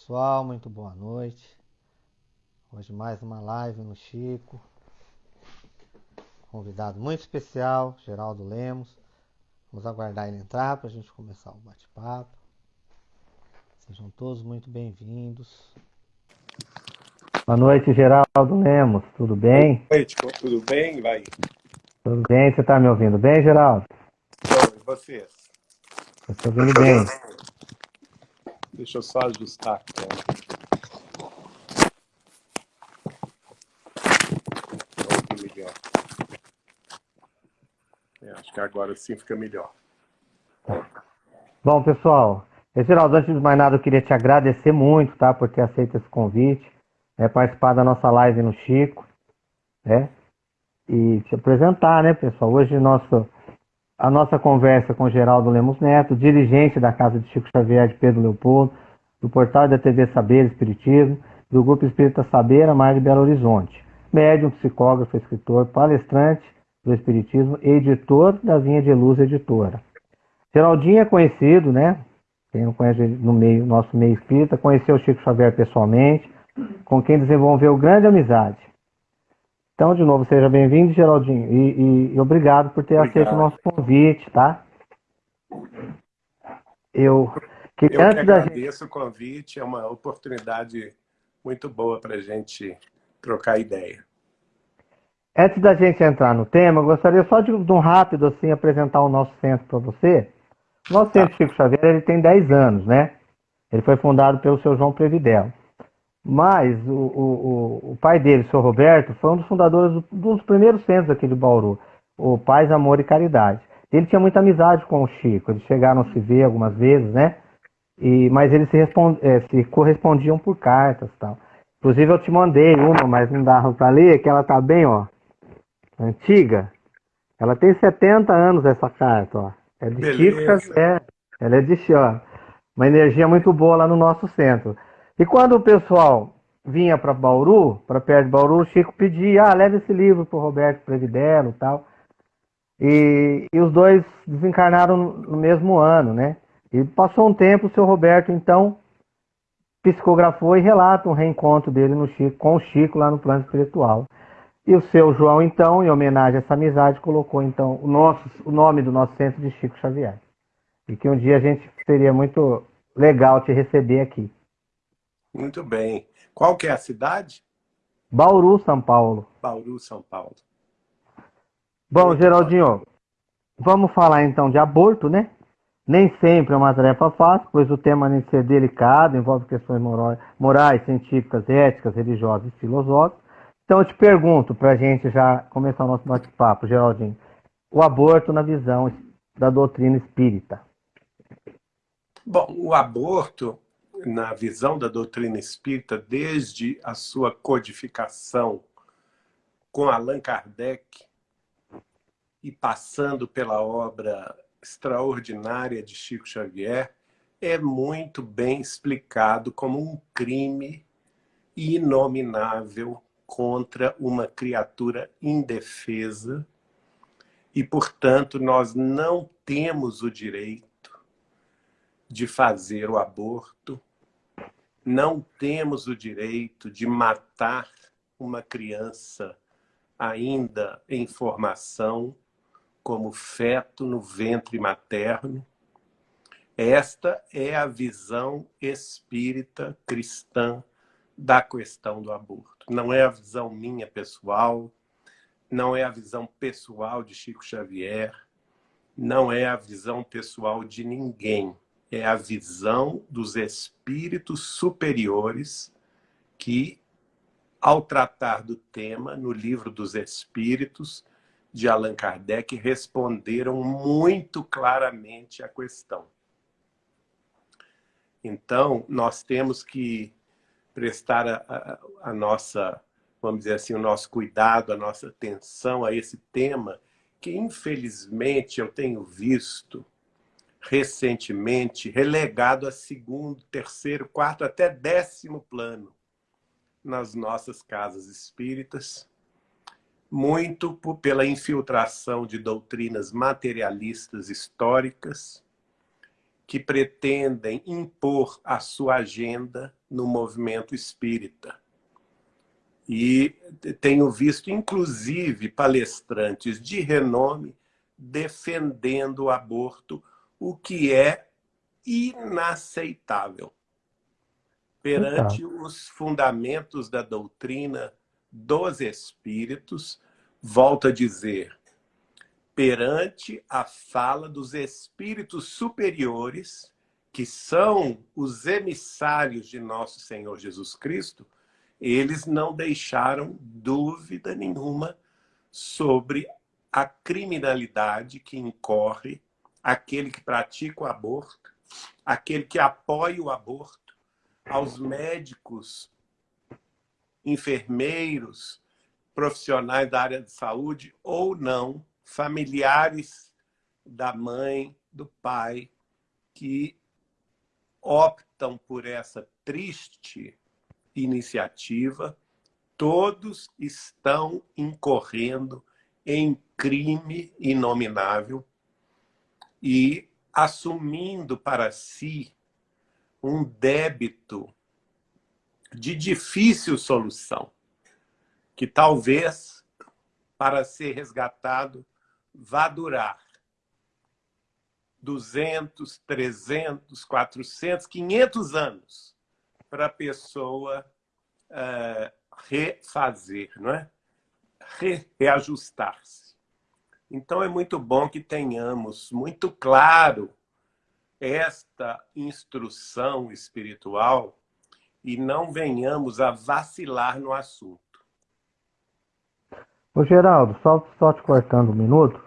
pessoal, muito boa noite. Hoje mais uma live no Chico. Convidado muito especial, Geraldo Lemos. Vamos aguardar ele entrar para a gente começar o bate-papo. Sejam todos muito bem-vindos. Boa noite, Geraldo Lemos. Tudo bem? Boa noite, tudo bem? Vai. Tudo bem? Você está me ouvindo bem, Geraldo? Bom, e vocês? Estou ouvindo bem. Deixa eu só ajustar aqui. É, acho que agora sim fica melhor. Bom, pessoal, Geraldo, antes de mais nada, eu queria te agradecer muito, tá, por ter aceito esse convite, é, participar da nossa live no Chico, né, e te apresentar, né, pessoal. Hoje nosso, a nossa conversa com Geraldo Lemos Neto, dirigente da Casa de Chico Xavier de Pedro Leopoldo, do portal da TV Saber Espiritismo, do Grupo Espírita Saber, a mais de Belo Horizonte. Médium, psicógrafo, escritor, palestrante do Espiritismo, editor da Vinha de Luz Editora. Geraldinho é conhecido, né? Quem não conhece no meio, nosso meio espírita, conheceu Chico Xavier pessoalmente, com quem desenvolveu grande amizade. Então, de novo, seja bem-vindo, Geraldinho, e, e, e, obrigado por ter obrigado. aceito o nosso convite, tá? Eu, que, Eu antes que agradeço gente... o convite, é uma oportunidade muito boa para a gente trocar ideia. Antes da gente entrar no tema, eu gostaria só de, de um rápido assim apresentar o nosso centro para você. O nosso tá. centro Chico Xavier ele tem 10 anos, né? Ele foi fundado pelo seu João Previdel. Mas o, o, o pai dele, o seu Roberto, foi um dos fundadores do, dos primeiros centros aqui de Bauru, o Paz, Amor e Caridade. Ele tinha muita amizade com o Chico, eles chegaram a se ver algumas vezes, né? E, mas eles se, respond, é, se correspondiam por cartas tal. Inclusive eu te mandei uma, mas não dava para ler, que ela tá bem, ó, antiga. Ela tem 70 anos essa carta, ó. É de Beleza. Chico Xavier. Ela é de ó, uma energia muito boa lá no nosso centro. E quando o pessoal vinha para Bauru, para perto de Bauru, o Chico pedia, ah, leve esse livro para o Roberto Previdelo e tal. E, e os dois desencarnaram no mesmo ano, né? E passou um tempo, o seu Roberto, então, psicografou e relata um reencontro dele no Chico, com o Chico lá no plano espiritual. E o seu João, então, em homenagem a essa amizade, colocou então o, nosso, o nome do nosso centro de Chico Xavier. E que um dia a gente seria muito legal te receber aqui. Muito bem. Qual que é a cidade? Bauru, São Paulo. Bauru, São Paulo. Bom, muito Geraldinho, bom. vamos falar então de aborto, né? Nem sempre é uma tarefa fácil, pois o tema nem ser delicado, envolve questões morais, científicas, éticas, religiosas e filosóficas. Então eu te pergunto, para a gente já começar o nosso bate-papo, Geraldinho, o aborto na visão da doutrina espírita. Bom, o aborto, na visão da doutrina espírita, desde a sua codificação com Allan Kardec e passando pela obra extraordinária de Chico Xavier, é muito bem explicado como um crime inominável contra uma criatura indefesa. E, portanto, nós não temos o direito de fazer o aborto, não temos o direito de matar uma criança ainda em formação, como feto no ventre materno. Esta é a visão espírita cristã da questão do aborto. Não é a visão minha pessoal, não é a visão pessoal de Chico Xavier, não é a visão pessoal de ninguém. É a visão dos espíritos superiores que, ao tratar do tema, no livro dos Espíritos, de Allan Kardec, responderam muito claramente à questão. Então, nós temos que prestar a, a, a, nossa, vamos dizer assim, o nosso cuidado, a nossa atenção a esse tema, que infelizmente eu tenho visto recentemente relegado a segundo, terceiro, quarto, até décimo plano nas nossas casas espíritas, muito pela infiltração de doutrinas materialistas históricas, que pretendem impor a sua agenda no movimento espírita. E tenho visto, inclusive, palestrantes de renome defendendo o aborto, o que é inaceitável. Perante os fundamentos da doutrina dos espíritos, volto a dizer, perante a fala dos espíritos superiores, que são os emissários de nosso Senhor Jesus Cristo, eles não deixaram dúvida nenhuma sobre a criminalidade que incorre aquele que pratica o aborto, aquele que apoia o aborto, aos médicos, enfermeiros, profissionais da área de saúde ou não, familiares da mãe, do pai, que optam por essa triste iniciativa, todos estão incorrendo em crime inominável e assumindo para si um débito de difícil solução, que talvez, para ser resgatado, vá durar 200, 300, 400, 500 anos para a pessoa uh, refazer, não é? Re reajustar-se. Então, é muito bom que tenhamos muito claro esta instrução espiritual e não venhamos a vacilar no assunto. Ô Geraldo, só, só te cortando um minuto,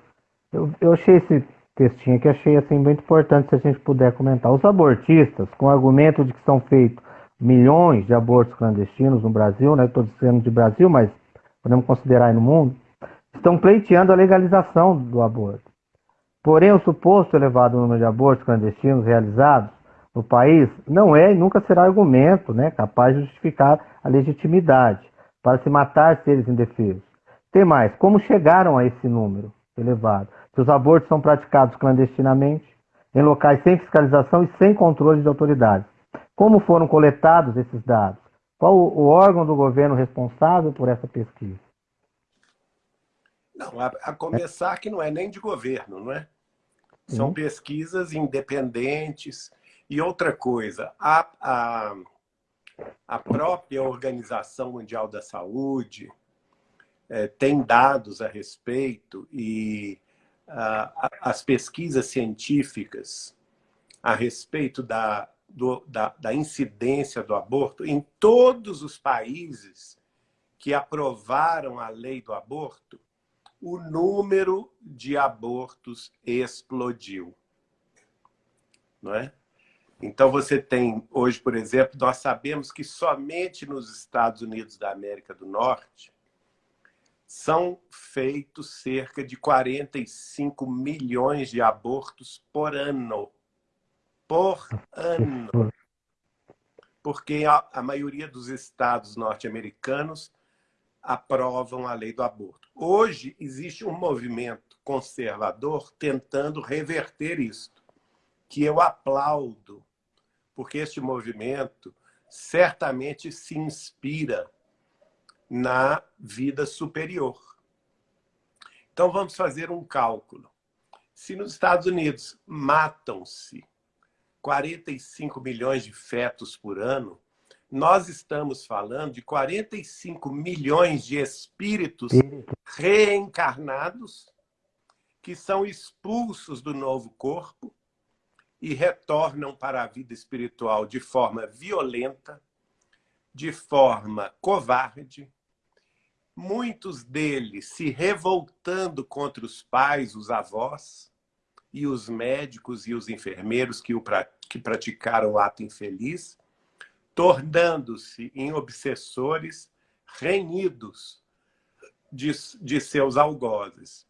eu, eu achei esse textinho aqui, achei assim muito importante se a gente puder comentar. Os abortistas, com o argumento de que são feitos milhões de abortos clandestinos no Brasil, né? Estou dizendo de Brasil, mas podemos considerar aí no mundo, estão pleiteando a legalização do aborto. Porém, o suposto elevado número de abortos clandestinos realizados no país não é e nunca será argumento né, capaz de justificar a legitimidade para se matar seres indefesos. Tem mais, como chegaram a esse número elevado? Se os abortos são praticados clandestinamente, em locais sem fiscalização e sem controle de autoridades. Como foram coletados esses dados? Qual o órgão do governo responsável por essa pesquisa? Não, a, a começar que não é nem de governo, não é? São uhum. pesquisas independentes. E outra coisa, a, a, a própria Organização Mundial da Saúde é, tem dados a respeito e a, as pesquisas científicas a respeito da, do, da, da incidência do aborto em todos os países que aprovaram a lei do aborto, o número de abortos explodiu. Não é? Então, você tem, hoje, por exemplo, nós sabemos que somente nos Estados Unidos da América do Norte são feitos cerca de 45 milhões de abortos por ano por ano. Porque a, a maioria dos estados norte-americanos aprovam a lei do aborto. Hoje existe um movimento conservador tentando reverter isto, que eu aplaudo, porque este movimento certamente se inspira na vida superior. Então vamos fazer um cálculo. Se nos Estados Unidos matam-se 45 milhões de fetos por ano, nós estamos falando de 45 milhões de espíritos reencarnados que são expulsos do novo corpo e retornam para a vida espiritual de forma violenta, de forma covarde, muitos deles se revoltando contra os pais, os avós, e os médicos e os enfermeiros que, o, que praticaram o ato infeliz, tornando-se em obsessores renhidos de, de seus algozes.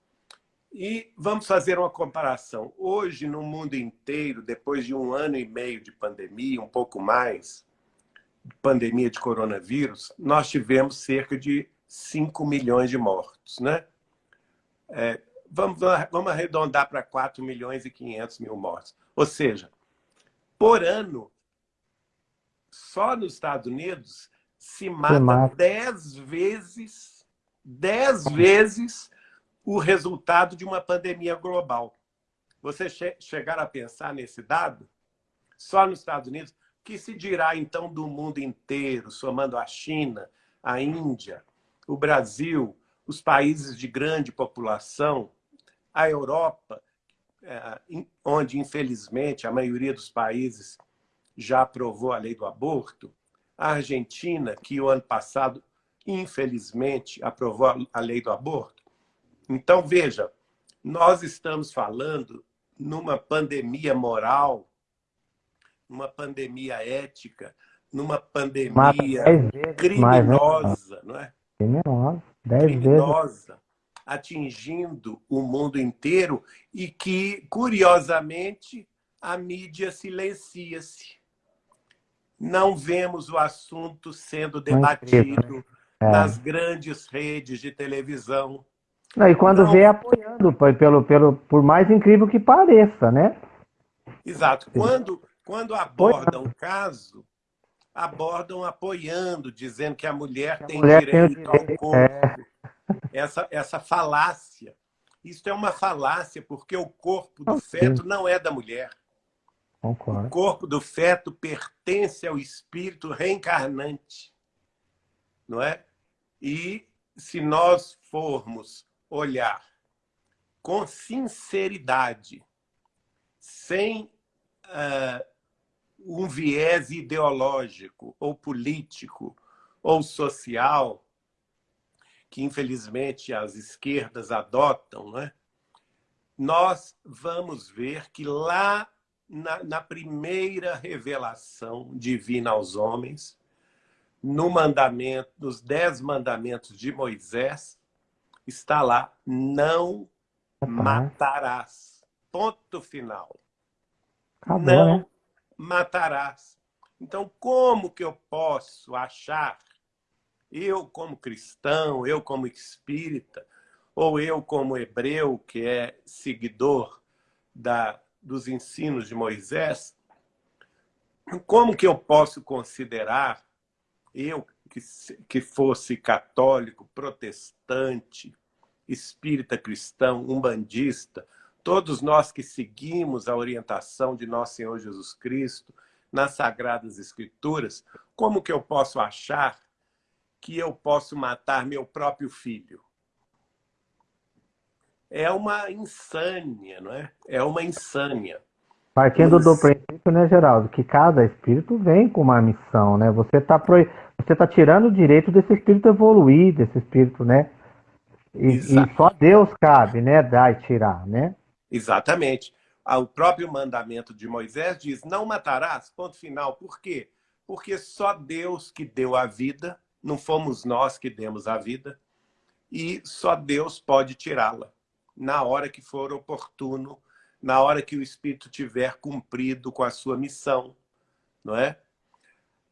E vamos fazer uma comparação. Hoje, no mundo inteiro, depois de um ano e meio de pandemia, um pouco mais, pandemia de coronavírus, nós tivemos cerca de 5 milhões de mortos. Né? É, vamos, vamos arredondar para 4 milhões e 500 mil mortos. Ou seja, por ano, só nos Estados Unidos, se mata dez vezes, dez vezes o resultado de uma pandemia global. Você che chegar a pensar nesse dado? Só nos Estados Unidos, que se dirá então do mundo inteiro, somando a China, a Índia, o Brasil, os países de grande população, a Europa, é, onde, infelizmente, a maioria dos países já aprovou a lei do aborto, a Argentina, que o ano passado, infelizmente, aprovou a lei do aborto. Então, veja, nós estamos falando numa pandemia moral, numa pandemia ética, numa pandemia criminosa, mais, né? não é? Criminosa, dez criminosa, vezes. atingindo o mundo inteiro e que, curiosamente, a mídia silencia-se. Não vemos o assunto sendo debatido é. nas grandes redes de televisão. Não, e quando Não... vê apoiando, pelo, pelo, por mais incrível que pareça, né? Exato. Quando, quando abordam o caso, abordam apoiando, dizendo que a mulher que a tem mulher direito tem ao corpo. É. Essa, essa falácia. Isso é uma falácia, porque o corpo do feto não é da mulher. Concordo. O corpo do feto pertence ao espírito reencarnante. Não é? E se nós formos olhar com sinceridade, sem uh, um viés ideológico ou político ou social, que infelizmente as esquerdas adotam, né? nós vamos ver que lá na, na, primeira revelação divina aos homens, no mandamento, nos dez mandamentos de Moisés, está lá, não matarás. Ponto final. Acabou, não né? matarás. Então, como que eu posso achar, eu como cristão, eu como espírita, ou eu como hebreu, que é seguidor da, dos ensinos de Moisés, como que eu posso considerar, eu que, que fosse católico, protestante, espírita cristão, umbandista, todos nós que seguimos a orientação de nosso Senhor Jesus Cristo nas Sagradas Escrituras, como que eu posso achar que eu posso matar meu próprio filho? É uma insânia, não é? É uma insânia. Partindo Mas... do princípio, né, Geraldo, que cada espírito vem com uma missão, né? Você está pro... você tá tirando o direito desse espírito evoluir, desse espírito, né? E, e, só Deus cabe, né? Dar e tirar, né? Exatamente. Ah, o próprio mandamento de Moisés diz, não matarás, ponto final. Por quê? Porque só Deus que deu a vida, não fomos nós que demos a vida, e só Deus pode tirá-la na hora que for oportuno, na hora que o Espírito tiver cumprido com a sua missão, não é?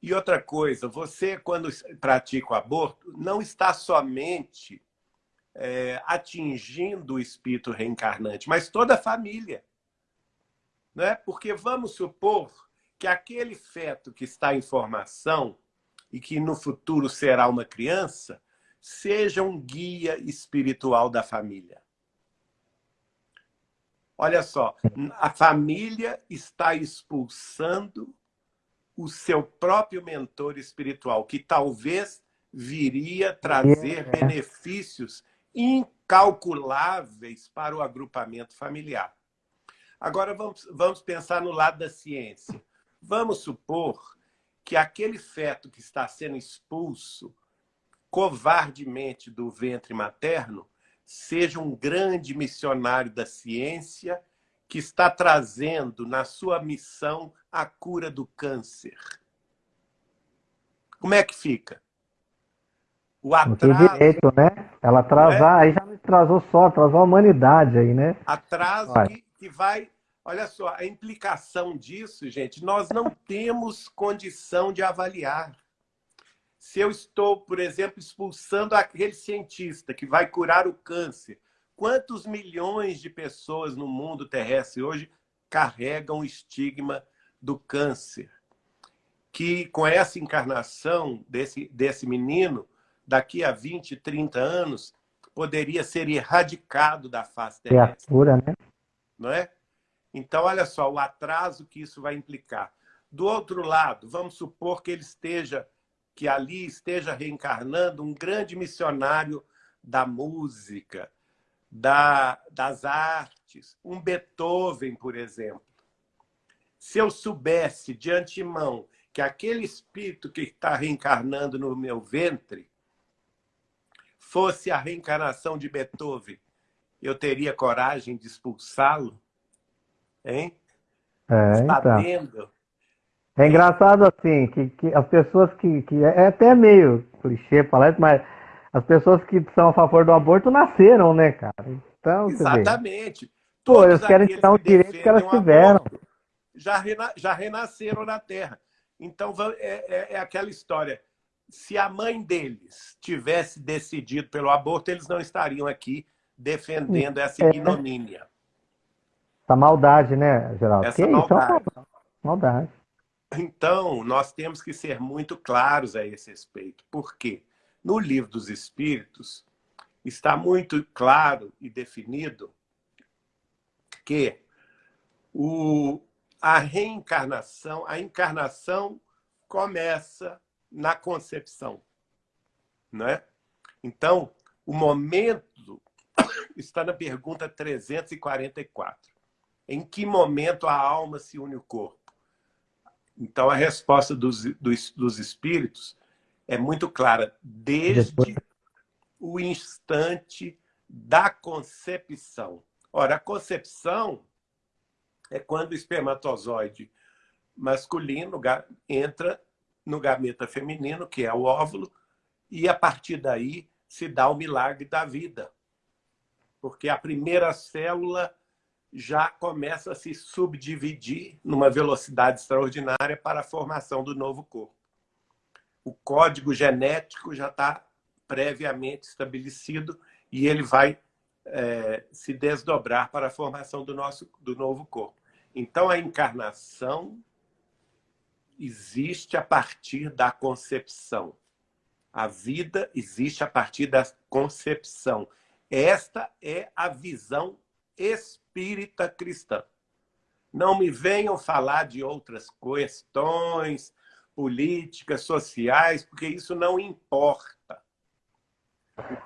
E outra coisa, você quando pratica o aborto, não está somente é, atingindo o espírito reencarnante, mas toda a família. Né? Porque vamos supor que aquele feto que está em formação e que no futuro será uma criança, seja um guia espiritual da família. Olha só, a família está expulsando o seu próprio mentor espiritual, que talvez viria trazer é. benefícios incalculáveis para o agrupamento familiar. Agora, vamos, vamos pensar no lado da ciência. Vamos supor que aquele feto que está sendo expulso covardemente do ventre materno seja um grande missionário da ciência que está trazendo na sua missão a cura do câncer. Como é que fica? O atraso... direito, né? Ela atrasar, é? aí já não atrasou só, atrasou a humanidade aí, né? Atraso que, que vai... Olha só, a implicação disso, gente, nós não temos condição de avaliar. Se eu estou, por exemplo, expulsando aquele cientista que vai curar o câncer, quantos milhões de pessoas no mundo terrestre hoje carregam o estigma do câncer, que com essa encarnação desse, desse menino, daqui a 20, 30 anos, poderia ser erradicado da face terrestre. Criatura, né? Não é? Então, olha só, o atraso que isso vai implicar. Do outro lado, vamos supor que ele esteja, que ali esteja reencarnando um grande missionário da música, da, das artes, um Beethoven, por exemplo. Se eu soubesse de antemão que aquele espírito que está reencarnando no meu ventre fosse a reencarnação de Beethoven, eu teria coragem de expulsá-lo? Hein? É, Sabendo. Então. É engraçado assim, que, que as pessoas que, que. É até meio clichê falar isso, mas as pessoas que são a favor do aborto nasceram, né, cara? Então, Exatamente. Pô, eles querem tirar o direito que elas tiveram. já, rena, já renasceram na Terra. Então, é, é, é aquela história. Se a mãe deles tivesse decidido pelo aborto, eles não estariam aqui defendendo essa é. ignomínia. Essa maldade, né, Geraldo? Essa que maldade. Isso? maldade. Então, nós temos que ser muito claros a esse respeito. Por quê? No livro dos Espíritos, está muito claro e definido que o, a reencarnação, a encarnação começa na concepção. Não é? Então, o momento está na pergunta 344. Em que momento a alma se une ao corpo? Então, a resposta dos, dos, dos espíritos é muito clara. Desde o instante da concepção. Ora, a concepção é quando o espermatozoide masculino entra no gameta feminino, que é o óvulo, e a partir daí se dá o milagre da vida. Porque a primeira célula já começa a se subdividir numa velocidade extraordinária para a formação do novo corpo o código genético já está previamente estabelecido e ele vai é, se desdobrar para a formação do, nosso, do novo corpo. Então, a encarnação existe a partir da concepção. A vida existe a partir da concepção. Esta é a visão espírita cristã. Não me venham falar de outras questões, políticas, sociais, porque isso não importa.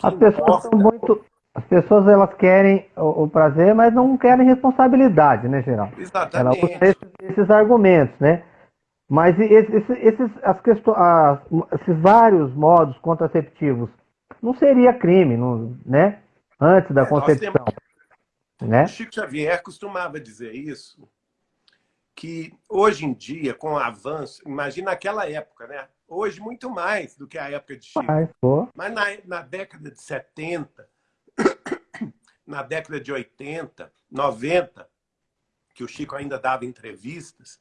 As pessoas são muito. As pessoas elas querem o, o, prazer, mas não querem responsabilidade, né, geral? Exatamente. Usam esses, esses, argumentos, né? Mas esses, esses, as questões, as, esses vários modos contraceptivos não seria crime, não, né? Antes da é, concepção. Temos... Né? O Chico Xavier costumava dizer isso, que hoje em dia, com o avanço, imagina aquela época, né? Hoje, muito mais do que a época de Chico. Ai, Mas na, na década de 70, na década de 80, 90, que o Chico ainda dava entrevistas,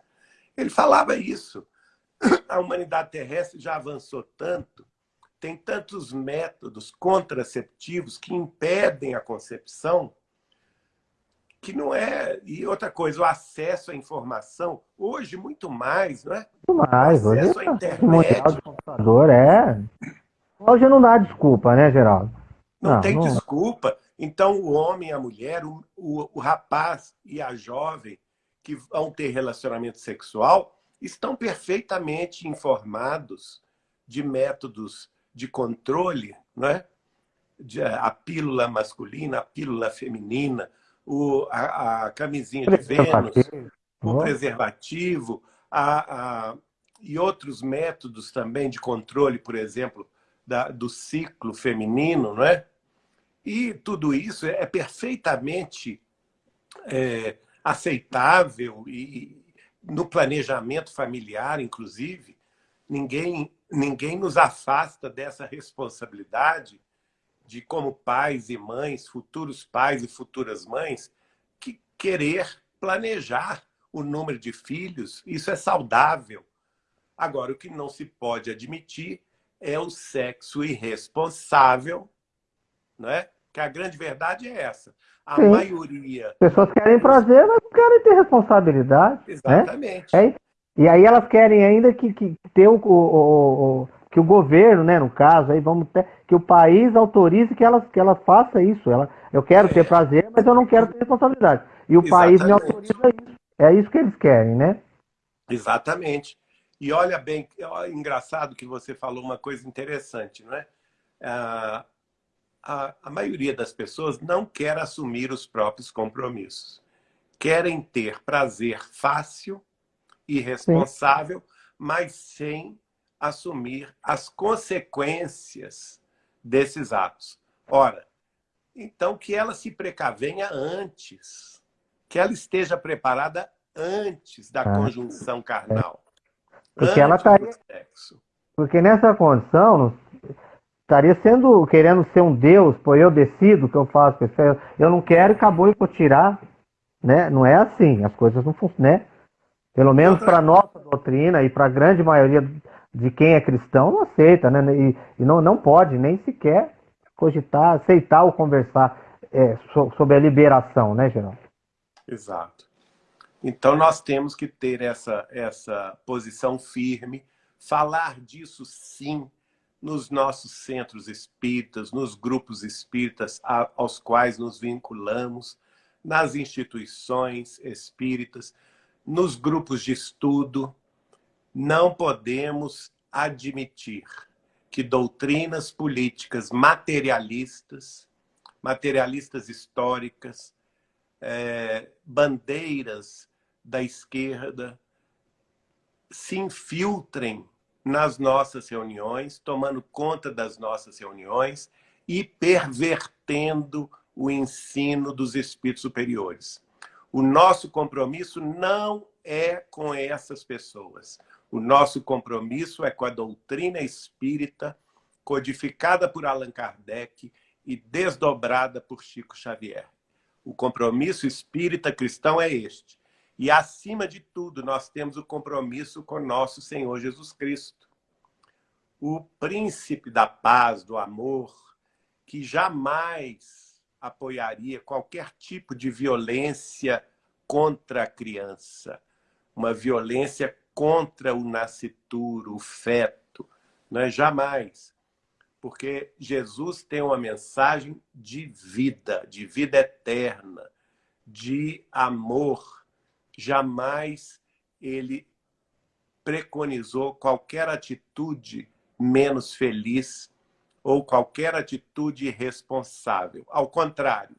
ele falava isso. A humanidade terrestre já avançou tanto, tem tantos métodos contraceptivos que impedem a concepção, que não é... E outra coisa, o acesso à informação, hoje muito mais, não é? Muito mais. O acesso hoje à internet. computador, é... Hoje não dá desculpa, né, Geraldo? Não, não tem não... desculpa. Então, o homem a mulher, o, o, o rapaz e a jovem que vão ter relacionamento sexual estão perfeitamente informados de métodos de controle, não é? De, a pílula masculina, a pílula feminina, o, a, a camisinha de Vênus, o preservativo, a, a, e outros métodos também de controle, por exemplo, da, do ciclo feminino, não é? E tudo isso é perfeitamente é, aceitável e no planejamento familiar, inclusive, ninguém, ninguém nos afasta dessa responsabilidade de como pais e mães, futuros pais e futuras mães, que querer planejar o número de filhos, isso é saudável. Agora, o que não se pode admitir é o sexo irresponsável, não é? Que a grande verdade é essa. A Sim. maioria... As pessoas querem prazer, mas não querem ter responsabilidade. Exatamente. Né? É E aí elas querem ainda que, que ter o, o, o, que o governo, né, no caso, aí vamos ter, que o país autorize que ela, que ela faça isso. Ela, eu quero ter prazer, mas eu não quero ter responsabilidade. E o Exatamente. país me autoriza isso. É isso que eles querem, né? Exatamente. E olha bem, é engraçado que você falou uma coisa interessante, não é? A, a, a maioria das pessoas não quer assumir os próprios compromissos. Querem ter prazer fácil irresponsável, Sim. mas sem assumir as consequências desses atos. Ora, então que ela se precavenha antes, que ela esteja preparada antes da ah. conjunção carnal. Porque ela estaria. Porque nessa condição, estaria sendo, querendo ser um Deus, pô, eu decido o que eu faço, eu não quero e acabou e vou tirar. Né? Não é assim, as coisas não funcionam. Né? Pelo menos para a nossa doutrina e para a grande maioria de quem é cristão, não aceita, né? E, e, não, não pode nem sequer cogitar, aceitar ou conversar é, sobre a liberação, né, Geraldo? Exato. Então nós temos que ter essa, essa posição firme, falar disso sim nos nossos centros espíritas, nos grupos espíritas aos quais nos vinculamos, nas instituições espíritas, nos grupos de estudo, não podemos admitir que doutrinas políticas materialistas, materialistas históricas, é, bandeiras da esquerda, se infiltrem nas nossas reuniões, tomando conta das nossas reuniões e pervertendo o ensino dos espíritos superiores. O nosso compromisso não é com essas pessoas. O nosso compromisso é com a doutrina espírita, codificada por Allan Kardec e desdobrada por Chico Xavier. O compromisso espírita cristão é este. E, acima de tudo, nós temos o compromisso com nosso Senhor Jesus Cristo. O príncipe da paz, do amor, que jamais apoiaria qualquer tipo de violência contra a criança, uma violência contra o nascituro, o feto, não é jamais. Porque Jesus tem uma mensagem de vida, de vida eterna, de amor. Jamais ele preconizou qualquer atitude menos feliz ou qualquer atitude irresponsável. Ao contrário,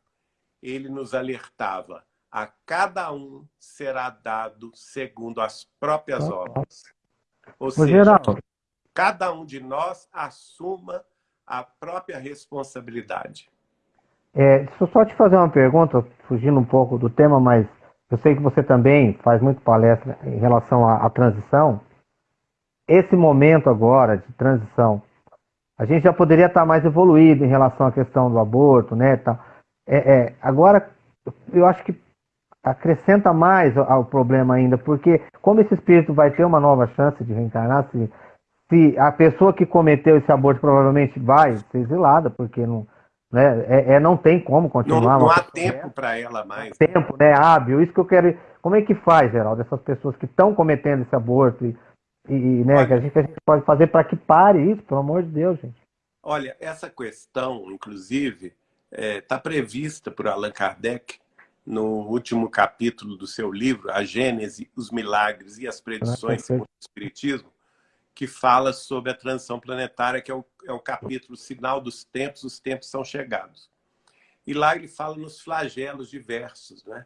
ele nos alertava: a cada um será dado segundo as próprias obras. Ou seja, cada um de nós assuma a própria responsabilidade. É, deixa eu só te fazer uma pergunta, fugindo um pouco do tema, mas eu sei que você também faz muito palestra em relação à, à transição. Esse momento agora de transição, a gente já poderia estar mais evoluído em relação à questão do aborto, né? Tá. É, é, agora, eu acho que acrescenta mais ao problema ainda, porque como esse espírito vai ter uma nova chance de reencarnar, se, se a pessoa que cometeu esse aborto provavelmente vai ser exilada, porque não, né, é, é não tem como continuar. Não, não há tempo para ela mais. Tempo, né, hábil. Isso que eu quero. Como é que faz, Geraldo, essas pessoas que estão cometendo esse aborto e e, né, que a gente, a gente pode fazer para que pare isso, pelo amor de Deus, gente. Olha, essa questão, inclusive, está é, tá prevista por Allan Kardec no último capítulo do seu livro, A Gênese, os Milagres e as Predições ah, segundo o Espiritismo, que fala sobre a transição planetária, que é o, é o capítulo Sinal dos Tempos, os Tempos são Chegados. E lá ele fala nos flagelos diversos, né?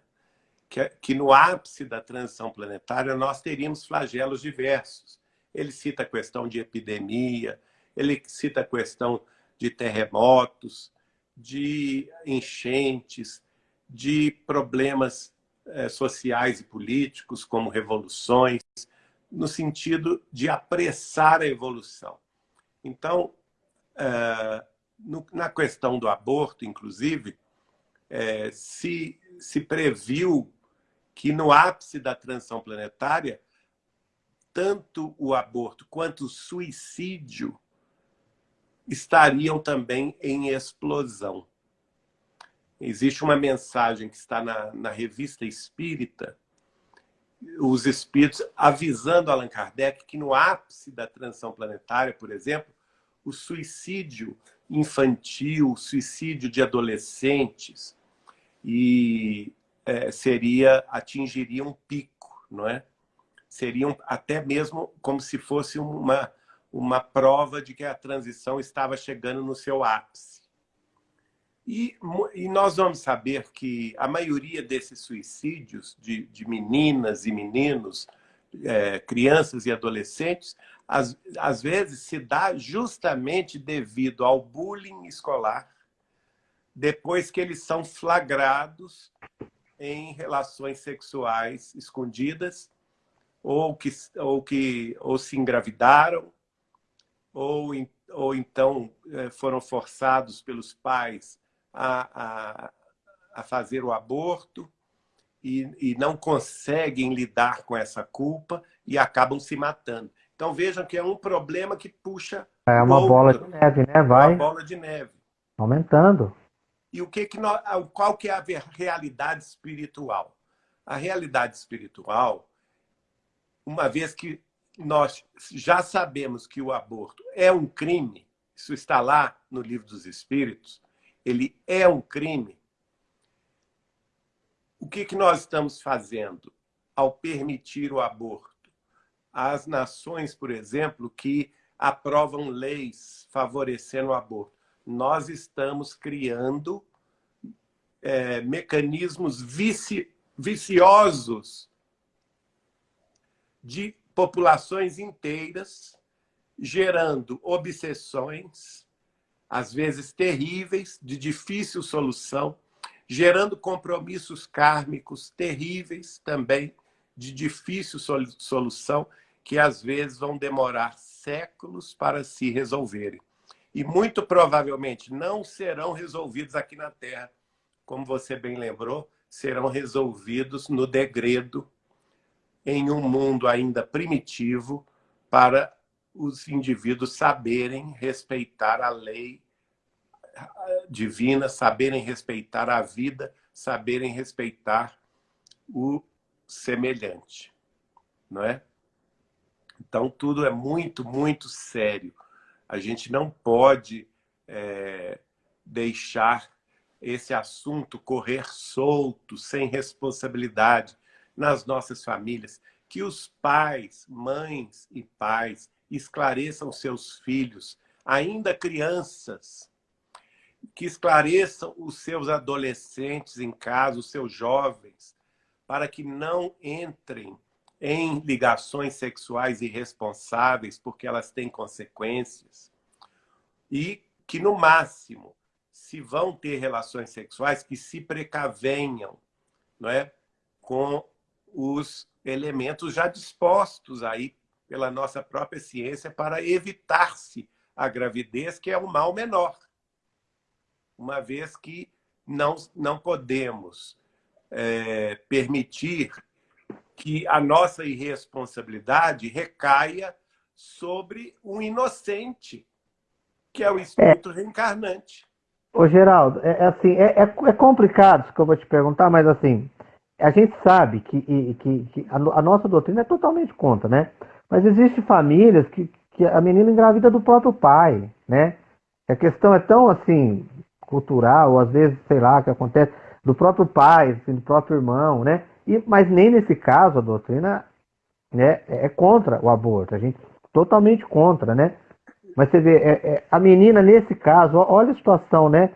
que, que no ápice da transição planetária nós teríamos flagelos diversos. Ele cita a questão de epidemia, ele cita a questão de terremotos, de enchentes, de problemas eh, sociais e políticos, como revoluções, no sentido de apressar a evolução. Então, eh, no, na questão do aborto, inclusive, eh, se, se previu que no ápice da transição planetária, tanto o aborto quanto o suicídio estariam também em explosão. Existe uma mensagem que está na, na revista Espírita os espíritos avisando Allan Kardec que no ápice da transição planetária, por exemplo, o suicídio infantil, o suicídio de adolescentes, e é, seria atingiria um pico, não é? Seriam até mesmo como se fosse uma uma prova de que a transição estava chegando no seu ápice. E, e nós vamos saber que a maioria desses suicídios de, de meninas e meninos, é, crianças e adolescentes, às, às vezes se dá justamente devido ao bullying escolar, depois que eles são flagrados em relações sexuais escondidas, ou que, ou que ou se engravidaram, ou, ou então eh, foram forçados pelos pais a, a, a fazer o aborto e, e não conseguem lidar com essa culpa e acabam se matando. Então vejam que é um problema que puxa. É uma outro, bola de neve, né? Vai. Uma bola de neve. Aumentando. E o que que nós, qual que é a realidade espiritual? A realidade espiritual, uma vez que nós já sabemos que o aborto é um crime, isso está lá no livro dos Espíritos, ele é um crime. O que, que nós estamos fazendo ao permitir o aborto? As nações, por exemplo, que aprovam leis favorecendo o aborto, nós estamos criando é, mecanismos vici, viciosos de populações inteiras, gerando obsessões, às vezes terríveis, de difícil solução, gerando compromissos kármicos terríveis também, de difícil solução, que às vezes vão demorar séculos para se resolverem. E muito provavelmente não serão resolvidos aqui na Terra, como você bem lembrou, serão resolvidos no degredo em um mundo ainda primitivo para os indivíduos saberem respeitar a lei divina, saberem respeitar a vida, saberem respeitar o semelhante, não é? Então, tudo é muito, muito sério. A gente não pode é, deixar esse assunto correr solto, sem responsabilidade, nas nossas famílias, que os pais, mães e pais esclareçam seus filhos, ainda crianças, que esclareçam os seus adolescentes em casa, os seus jovens, para que não entrem em ligações sexuais irresponsáveis, porque elas têm consequências. E que, no máximo, se vão ter relações sexuais, que se precavenham não é? com os elementos já dispostos aí pela nossa própria ciência para evitar-se a gravidez, que é o mal menor. Uma vez que não, não podemos é, permitir que a nossa irresponsabilidade recaia sobre um inocente, que é o espírito é. reencarnante. Ô, Geraldo, é, é assim, é, é, é complicado isso que eu vou te perguntar, mas assim, a gente sabe que, que, que a, a, nossa doutrina é totalmente contra, né? Mas existem famílias que, que a menina engravida do próprio pai, né? A questão é tão, assim, cultural, ou às vezes, sei lá, que acontece do próprio pai, assim, do próprio irmão, né? E, mas nem nesse caso a doutrina né, é contra o aborto, a gente totalmente contra, né? Mas você vê, é, é, a menina nesse caso, olha a situação, né?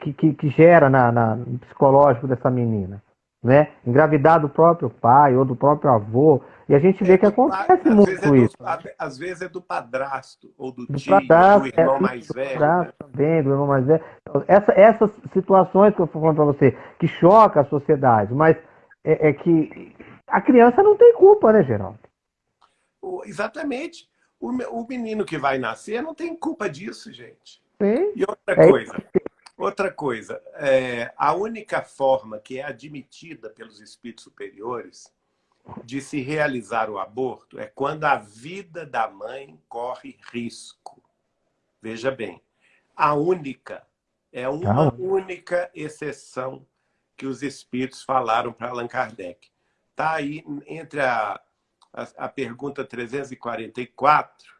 Que, que, que gera na, na, no psicológico dessa menina né? Engravidar do próprio pai ou do próprio avô. E a gente vê é que acontece muito é isso. Do, às vezes é do padrasto, ou do, do tio, padrasto, do irmão é, mais velho. Né? também, do irmão mais velho. Essa, essas situações que eu estou falando para você, que choca a sociedade, mas é, é, que a criança não tem culpa, né, Geraldo? Exatamente. O, o menino que vai nascer não tem culpa disso, gente. Sim. E outra coisa, Outra coisa, é, a única forma que é admitida pelos espíritos superiores de se realizar o aborto é quando a vida da mãe corre risco. Veja bem, a única, é uma única exceção que os espíritos falaram para Allan Kardec. está aí entre a, a, a pergunta 344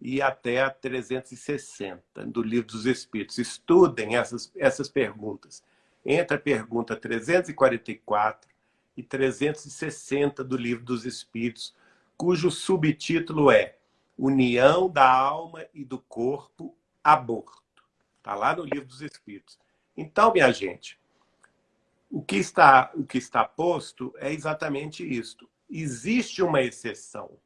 e até a 360 do Livro dos Espíritos. Estudem essas, essas perguntas. Entre a pergunta 344 e 360 do Livro dos Espíritos, cujo subtítulo é União da Alma e do Corpo, Aborto. Está lá no Livro dos Espíritos. Então, minha gente, o que está, o que está posto é exatamente isto. Existe uma exceção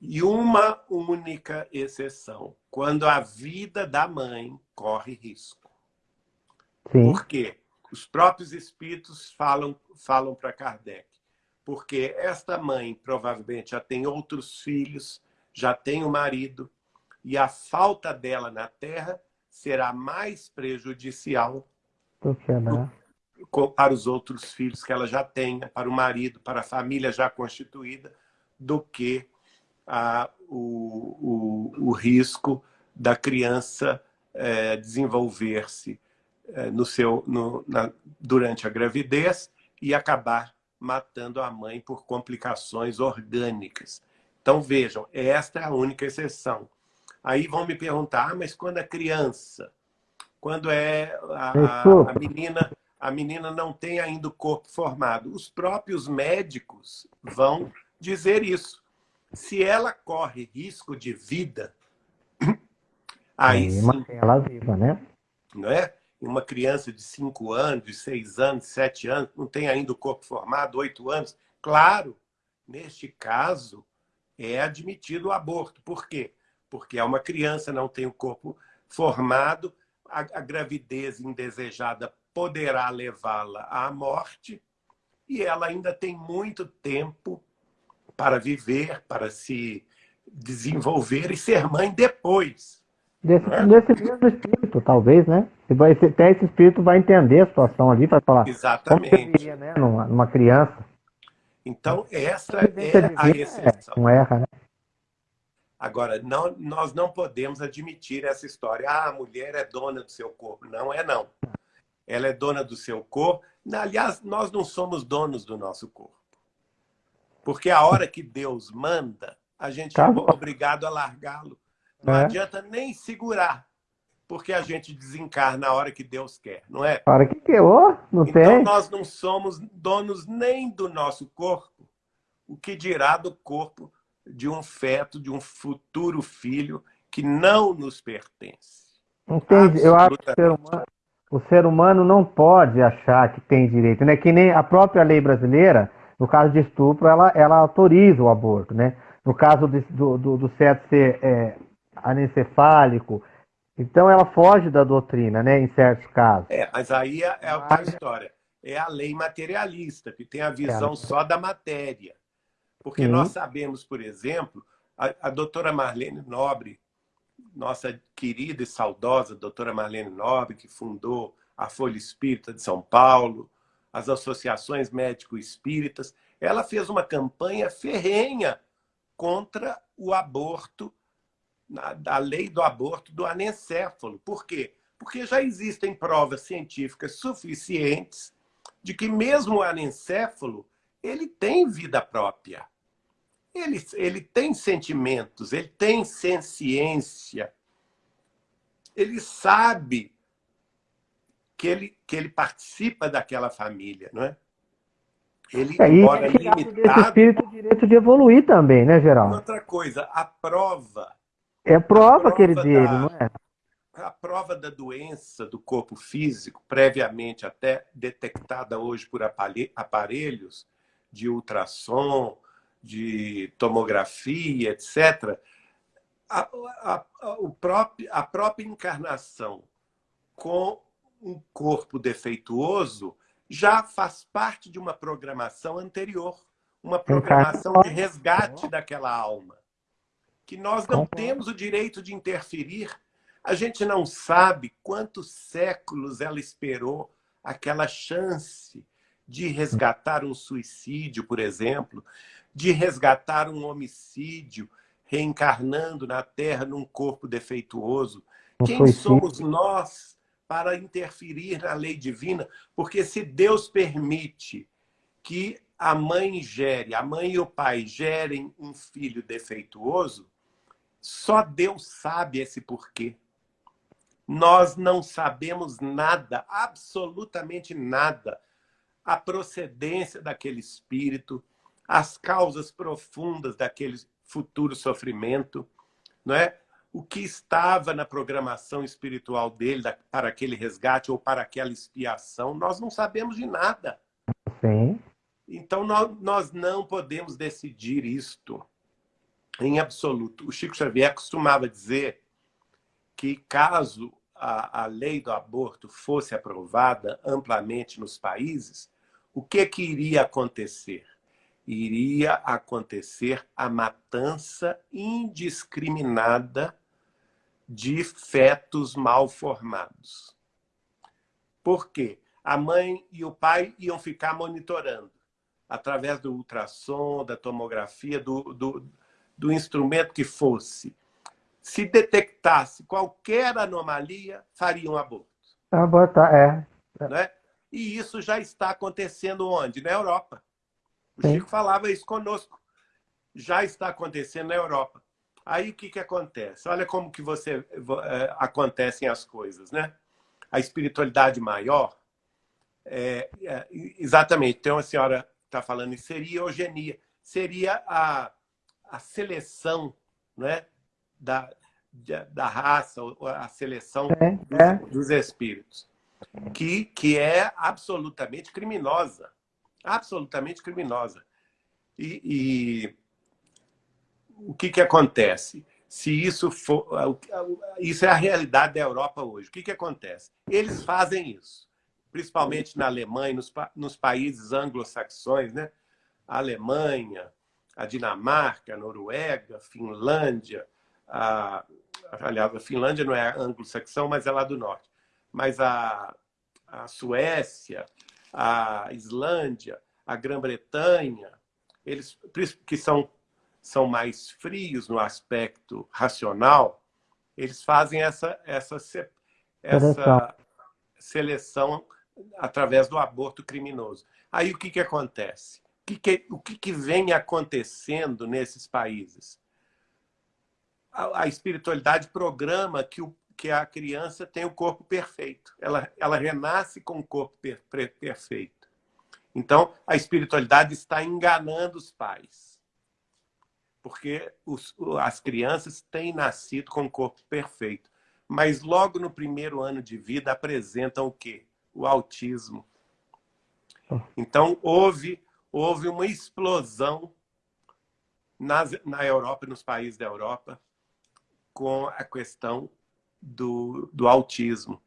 e uma única exceção, quando a vida da mãe corre risco. Sim. Por quê? Os próprios espíritos falam, falam para Kardec. Porque esta mãe provavelmente já tem outros filhos, já tem o um marido, e a falta dela na Terra será mais prejudicial que, né? para os outros filhos que ela já tenha, para o marido, para a família já constituída, do que a, o, o, o risco da criança é, desenvolver-se no seu, no, na, durante a gravidez e acabar matando a mãe por complicações orgânicas. Então, vejam, esta é a única exceção. Aí vão me perguntar, ah, mas quando é criança? Quando é a, a, a menina a menina não tem ainda o corpo formado. Os próprios médicos vão dizer isso se ela corre risco de vida, aí sim. ela viva, né? Não é? Uma criança de 5 anos, de 6 anos, 7 anos, não tem ainda o corpo formado, 8 anos. Claro, neste caso, é admitido o aborto. Por quê? Porque é uma criança, não tem o corpo formado, a, a gravidez indesejada poderá levá-la à morte e ela ainda tem muito tempo para viver, para se desenvolver e ser mãe depois. Desse, é? desse mesmo espírito, talvez, né? Até esse espírito vai entender a situação ali, vai falar Exatamente. como seria, né, numa, numa criança. Então, essa é a exceção. Não erra, né? Agora, não, nós não podemos admitir essa história. Ah, a mulher é dona do seu corpo. Não é, não. Ela é dona do seu corpo. Aliás, nós não somos donos do nosso corpo. Porque a hora que Deus manda, a gente tá é obrigado a largá-lo. Não é. adianta nem segurar, porque a gente desencarna na hora que Deus quer, não é? A hora que quer, oh, não então, tem. Então nós não somos donos nem do nosso corpo, o que dirá do corpo de um feto, de um futuro filho que não nos pertence. Entende? Eu acho que o ser, humano, o ser humano não pode achar que tem direito, né? Que nem a própria lei brasileira no caso de estupro, ela, ela autoriza o aborto, né? No caso de, do, do, do feto ser é, anencefálico, então ela foge da doutrina, né, em certos casos. É, mas aí é, é a história. É a lei materialista, que tem a visão é. só da matéria. Porque Sim. nós sabemos, por exemplo, a, a doutora Marlene Nobre, nossa querida e saudosa doutora Marlene Nobre, que fundou a Folha Espírita de São Paulo, as associações médico-espíritas, ela fez uma campanha ferrenha contra o aborto, a lei do aborto do anencéfalo. Por quê? Porque já existem provas científicas suficientes de que mesmo o anencéfalo, ele tem vida própria. Ele, ele tem sentimentos, ele tem ciência. Ele sabe que ele, que ele participa daquela família, não é? Ele, é, embora limitado... espírito o direito de evoluir também, né, Geraldo? Outra coisa, a prova... É a prova, prova que ele dele, não é? A prova da doença do corpo físico, previamente até detectada hoje por aparelhos de ultrassom, de tomografia, etc., a, a, a, o próprio, a própria encarnação com um corpo defeituoso já faz parte de uma programação anterior, uma programação de resgate daquela alma, que nós não temos o direito de interferir. A gente não sabe quantos séculos ela esperou aquela chance de resgatar um suicídio, por exemplo, de resgatar um homicídio, reencarnando na Terra num corpo defeituoso. Quem somos nós para interferir na lei divina, porque se Deus permite que a mãe gere, a mãe e o pai gerem um filho defeituoso, só Deus sabe esse porquê. Nós não sabemos nada, absolutamente nada, a procedência daquele espírito, as causas profundas daquele futuro sofrimento, não é? O que estava na programação espiritual dele para aquele resgate ou para aquela expiação, nós não sabemos de nada. Sim. Então, nós, nós não podemos decidir isto em absoluto. O Chico Xavier costumava dizer que caso a, a lei do aborto fosse aprovada amplamente nos países, o que, que iria acontecer? Iria acontecer a matança indiscriminada de fetos mal formados. Por quê? A mãe e o pai iam ficar monitorando através do ultrassom, da tomografia, do, do, do instrumento que fosse. Se detectasse qualquer anomalia, faria um aborto. Abortar, é. Né? E isso já está acontecendo onde? Na Europa. O Sim. Chico falava isso conosco. Já está acontecendo na Europa. Aí o que, que acontece? Olha como que você é, acontecem as coisas, né? A espiritualidade maior, é, é, exatamente, tem uma senhora está falando em seria eugenia, seria a, a seleção né, da, da raça, a seleção é, dos, é. dos, espíritos, que, que é absolutamente criminosa. Absolutamente criminosa. E, e o que, que acontece? Se isso for. Isso é a realidade da Europa hoje. O que, que acontece? Eles fazem isso principalmente na Alemanha, nos, nos países anglo-saxões, né? a Alemanha, a Dinamarca, a Noruega, a Finlândia, a, aliás, a Finlândia não é anglo-saxão, mas é lá do norte, mas a, a Suécia, a Islândia, a Grã-Bretanha, eles que são, são mais frios no aspecto racional, eles fazem essa, essa, essa seleção através do aborto criminoso. Aí o que, que acontece? O, que, que, o que, que vem acontecendo nesses países? A, a espiritualidade programa que, o, que a criança tem o corpo perfeito. Ela, ela renasce com o corpo per, per, perfeito. Então, a espiritualidade está enganando os pais. Porque os, as crianças têm nascido com o corpo perfeito. Mas logo no primeiro ano de vida apresentam o quê? o autismo. Então, houve, houve uma explosão nas, na Europa nos países da Europa com a questão do, do autismo.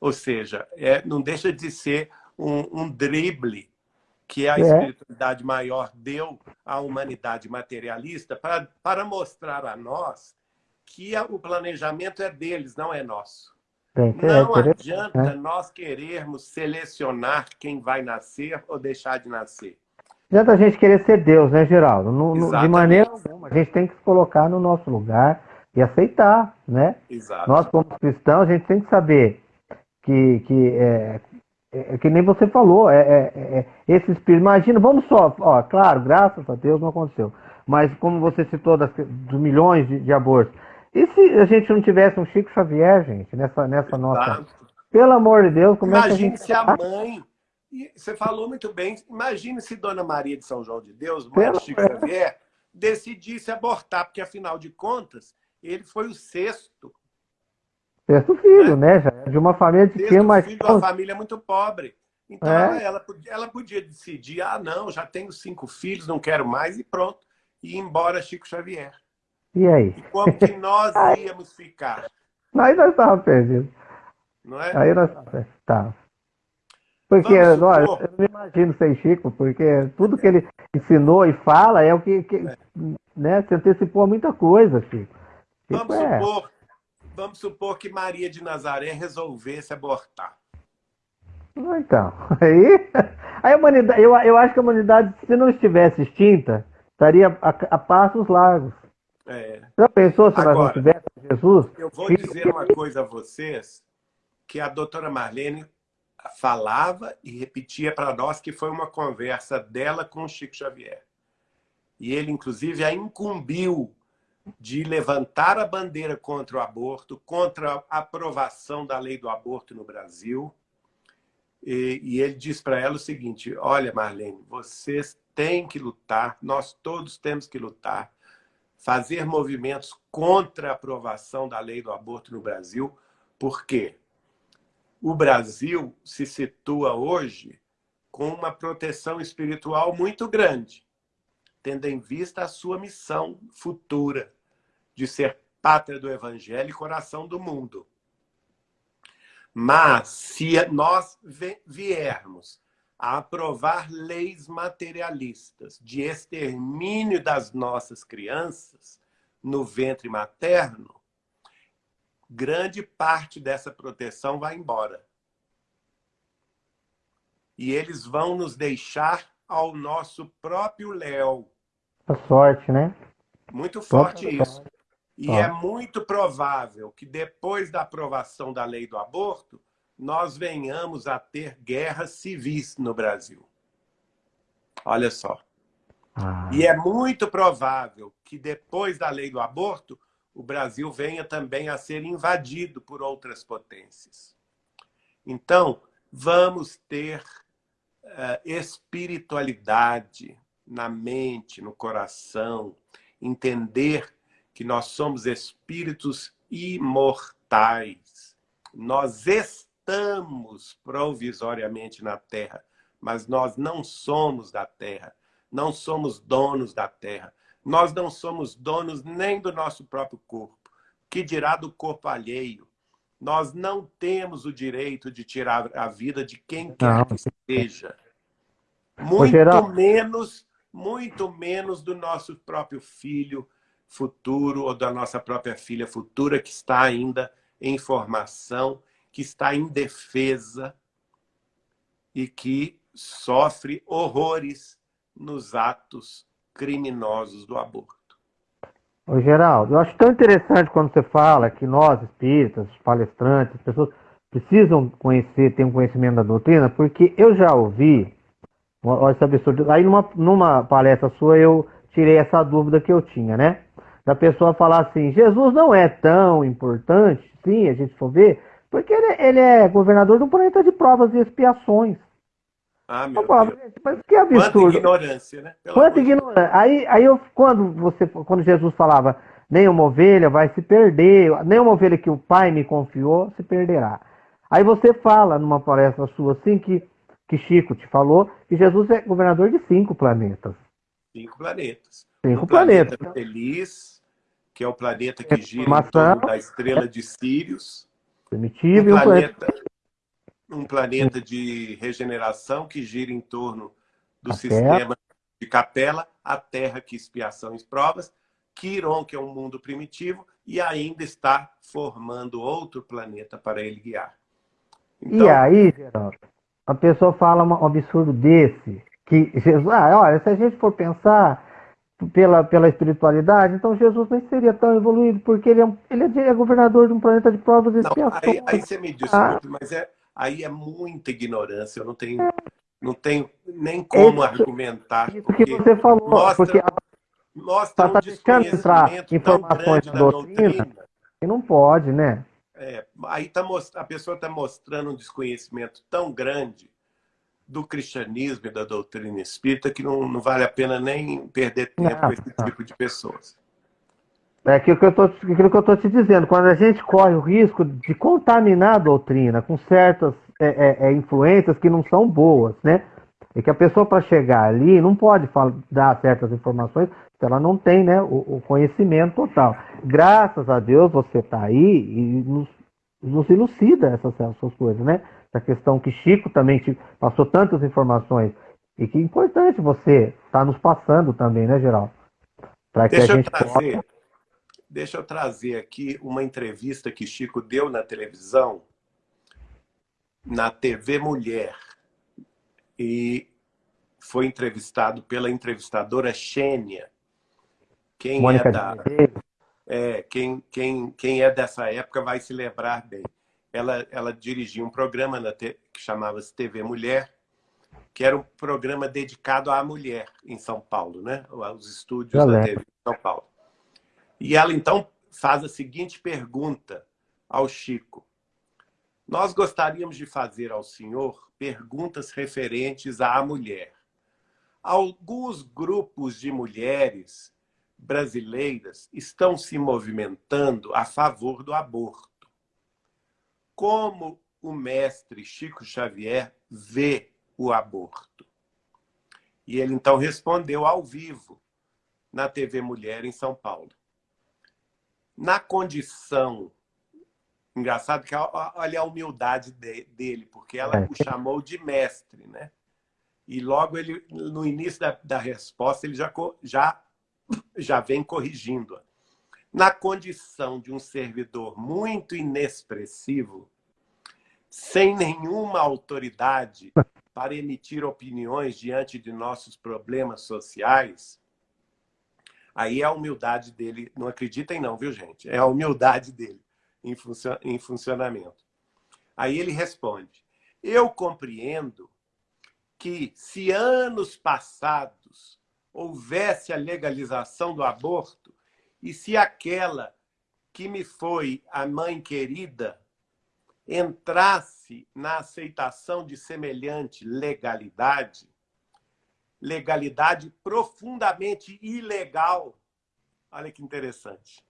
Ou seja, é, não deixa de ser um, um drible que a é. espiritualidade maior deu à humanidade materialista para, para mostrar a nós que o planejamento é deles, não é nosso. Não adianta né? nós querermos selecionar quem vai nascer ou deixar de nascer. Não adianta a gente querer ser Deus, né, Geraldo? No, no, de maneira alguma. A gente tem que se colocar no nosso lugar e aceitar, né? Exato. Nós, como cristãos, a gente tem que saber que, que é, é, é que nem você falou, é, é, é, esse espírito. Imagina, vamos só, ó, claro, graças a Deus não aconteceu. Mas como você citou das, dos milhões de, de abortos, e se a gente não tivesse um Chico Xavier, gente, nessa, nessa nossa. Pelo amor de Deus, como Imagine é que a gente. se a mãe. Você falou muito bem. Imagine se Dona Maria de São João de Deus, mãe de Chico Xavier, decidisse abortar, porque afinal de contas, ele foi o sexto. Sexto filho, né? né? Já de uma família de quem mais. filho de uma família muito pobre. Então é. ela, ela podia decidir: ah, não, já tenho cinco filhos, não quero mais, e pronto. E ir embora Chico Xavier. E aí? E como que nós íamos ficar? Aí nós estávamos perdidos. Não é? Aí nós estávamos. Porque, olha, eu não imagino sem Chico, porque tudo que ele ensinou e fala é o que, que é. né, se antecipou a muita coisa, Chico. Chico vamos, é... supor, vamos supor que Maria de Nazaré resolvesse abortar. Então, aí, aí a humanidade, eu, eu acho que a humanidade, se não estivesse extinta, estaria a, a passos largos. É. Já pensou se Agora, nós não tivéssemos Jesus? Eu vou dizer uma coisa a vocês, que a doutora Marlene falava e repetia para nós que foi uma conversa dela com Chico Xavier. E ele, inclusive, a incumbiu de levantar a bandeira contra o aborto, contra a aprovação da lei do aborto no Brasil. E, e ele diz para ela o seguinte, olha, Marlene, vocês têm que lutar, nós todos temos que lutar, fazer movimentos contra a aprovação da lei do aborto no Brasil, porque o Brasil se situa hoje com uma proteção espiritual muito grande, tendo em vista a sua missão futura de ser pátria do Evangelho e coração do mundo. Mas, se nós viermos a aprovar leis materialistas de extermínio das nossas crianças no ventre materno, grande parte dessa proteção vai embora. E eles vão nos deixar ao nosso próprio léu. A sorte, né? Muito forte isso. E é muito provável que depois da aprovação da lei do aborto, nós venhamos a ter guerras civis no Brasil. Olha só. Ah. E é muito provável que depois da lei do aborto, o Brasil venha também a ser invadido por outras potências. Então, vamos ter uh, espiritualidade na mente, no coração, entender que nós somos espíritos imortais. Nós estamos provisoriamente na Terra, mas nós não somos da Terra, não somos donos da Terra. Nós não somos donos nem do nosso próprio corpo, que dirá do corpo alheio. Nós não temos o direito de tirar a vida de quem quer que seja. Muito menos, muito menos do nosso próprio filho futuro ou da nossa própria filha futura que está ainda em formação, que está em defesa e que sofre horrores nos atos criminosos do aborto. Ô, Geraldo, eu acho tão interessante quando você fala que nós, espíritas, palestrantes, pessoas precisam conhecer, ter um conhecimento da doutrina, porque eu já ouvi, esse absurdo, aí numa, numa palestra sua eu tirei essa dúvida que eu tinha, né? Da pessoa falar assim, Jesus não é tão importante, sim, a gente for ver, porque ele, ele é governador do planeta de provas e expiações. Ah, meu Deus. Mas que absurdo. Quanta ignorância, né? Pelo Quanta ignorância. Aí, aí eu, quando, você, quando Jesus falava, nenhuma ovelha vai se perder, nenhuma ovelha que o Pai me confiou se perderá. Aí você fala numa palestra sua assim que, que Chico te falou que Jesus é governador de cinco planetas. Cinco planetas. Cinco o planetas. Planeta feliz, que é o planeta que gira em torno da estrela de Sirius. Primitivo um planeta um planeta de regeneração que gira em torno do a sistema terra. de capela, a Terra que expiação e provas, Quiron, que é um mundo primitivo, e ainda está formando outro planeta para ele guiar. Então, e aí, Geraldo, a pessoa fala um absurdo desse, que Jesus, ah, olha, se a gente for pensar pela, pela espiritualidade, então Jesus nem seria tão evoluído, porque ele é, ele é governador de um planeta de provas e expiações. Aí, aí você me desculpe, ah. mas é, aí é muita ignorância. Eu não tenho, não tenho nem como isso, argumentar. Isso que você falou, mostra, porque mostra tá um desconhecimento informações da doutrina, doutrina. E não pode, né? É, aí tá, a pessoa está mostrando um desconhecimento tão grande do cristianismo e da doutrina espírita que não, não vale a pena nem perder tempo não, com esse não. tipo de pessoas. É aquilo que eu estou te dizendo, quando a gente corre o risco de contaminar a doutrina com certas é, é, é, influências que não são boas, né? E que a pessoa para chegar ali não pode falar, dar certas informações se ela não tem né, o, o conhecimento total. Graças a Deus você está aí e nos, nos elucida essas, essas coisas, né? Essa questão que Chico também te passou tantas informações e que é importante você estar tá nos passando também, né, Geraldo? Para que Deixa a gente trazer. possa Deixa eu trazer aqui uma entrevista que Chico deu na televisão, na TV Mulher. E foi entrevistado pela entrevistadora Xênia. Quem Mônica é da... É, quem, quem, quem é dessa época vai se lembrar bem. Ela, ela dirigiu um programa na te... que chamava-se TV Mulher, que era um programa dedicado à mulher em São Paulo, né? Os estúdios da TV em São Paulo. E ela, então, faz a seguinte pergunta ao Chico. Nós gostaríamos de fazer ao senhor perguntas referentes à mulher. Alguns grupos de mulheres brasileiras estão se movimentando a favor do aborto. Como o mestre Chico Xavier vê o aborto? E ele então respondeu ao vivo na TV Mulher em São Paulo. Na condição Engraçado que olha a humildade dele, porque ela é. o chamou de mestre, né? E logo ele, no início da, da resposta, ele já, já, já vem corrigindo. Na condição de um servidor muito inexpressivo, sem nenhuma autoridade para emitir opiniões diante de nossos problemas sociais, aí é a humildade dele. Não acreditem não, viu, gente? É a humildade dele em funcionamento. Aí ele responde, eu compreendo que se anos passados houvesse a legalização do aborto e se aquela que me foi a mãe querida entrasse na aceitação de semelhante legalidade, legalidade profundamente ilegal. Olha que interessante